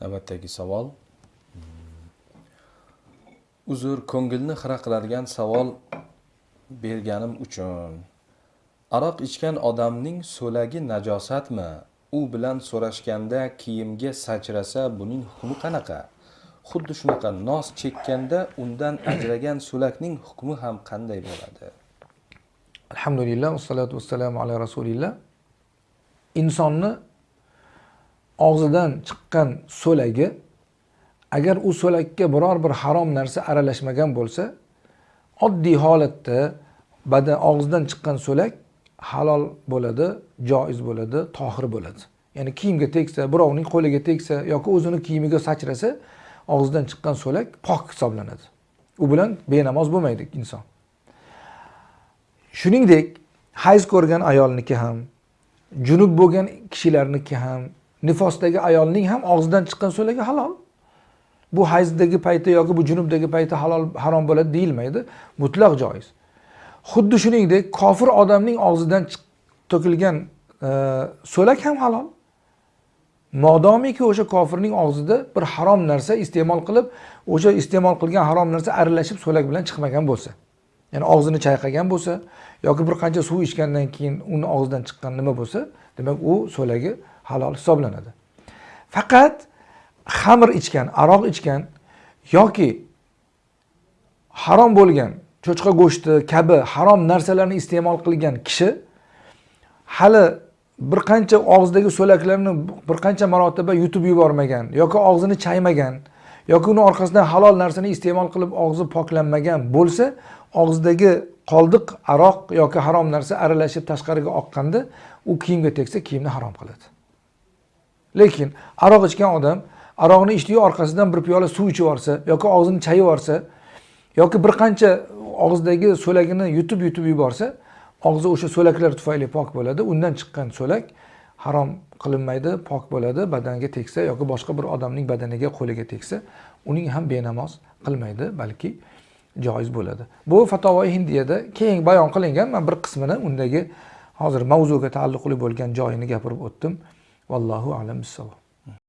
navbatdagi savol. Uzr ko'ngilni xira qiladigan savol berganim uchun. Aroq ichgan odamning so'lagi najosatmi? U bilan so'rashganda kiyimga sachrasa buning hukmi qanaqa? Xuddi shunaqa nos chekkanda undan ajragan so'lakning hukmi ham qanday bo'ladi? Alhamdulillah vassalatu vassalamu ala rasulillah. Insonni og'zidan chiqqan so'lagi agar u so'lakka biror bir harom narsa aralashmagan bo'lsa oddiy holatda badan og'zidan chiqqan so'lak halol bo'ladi joiz bo'ladi tohir bo'ladi. Ya'ni kiyimga tegsa birovning qo'liga tegsa yoki o'zini kiyimiga sachrasa og'zidan chiqqan so'lak pok hisoblanadi. U bilan benamoz bo'lmaydi inson. Shuningdek hayz ko'rgan ayolniki ham junub bo'lgan kishilarniki ham nifosdagi ayolning ham og'zidan chiqqan so'lagi halol. Bu hayzdagi payti yoki bu junubdagi payti halol harom bo'ladi deyilmaydi. Mutlaq joiz. Xuddi shuningdek kofir odamning og'zidan to'kilgan e, so'lak ham halol. Modomiki o'sha kofirning og'zida bir harom narsa iste'mol qilib o'sha iste'mol qilgan harom narsa aralashib so'lak bilan chiqmagan bo'lsa. Ya'ni og'zini chayqagan bo'lsa yoki bir qancha suv ichgandan keyin uni og'zidan chiqqan nima bo'lsa demak u so'lagi halol hisoblanadi. Faqat xamir ichgan aroq ichgan yoki harom bo'lgan cho'chqa go'shti kabi harom narsalarni iste'mol qilgan kishi hali bir qancha og'zidagi so'laklarni bir qancha marotaba yutib yubormagan yoki og'zini chaymagan yoki uni orqasidan halol narsani iste'mol qilib og'zi poklanmagan bo'lsa og'zidagi qoldiq aroq yoki harom narsa aralashib tashqariga oqqanda u kiyimga tegsa kiyimni harom qiladi. Lekin aroq ichgan odam aroqni ichdiyu orqasidan bir piyola suv ichib yuborsa yoki og'zini chayib yuborsa yoki bir qancha og'zidagi so'lagini yutib yutib yuborsa og'zi o'sha so'laklar tufayli pok bo'ladi. Undan chiqqan so'lak harom qilinmaydi pok bo'ladi badanga tegsa yoki boshqa bir odamning badaniga qo'liga tegsa uning ham benamoz qilmaydi balki joiz bo'ladi. Bu fatovoi hindiyada keng bayon qilingan. Man bir qismini undagi hozir mavzuga taalluqli bo'lgan joyini gapirib o'tdim. Vallohu alam bissavob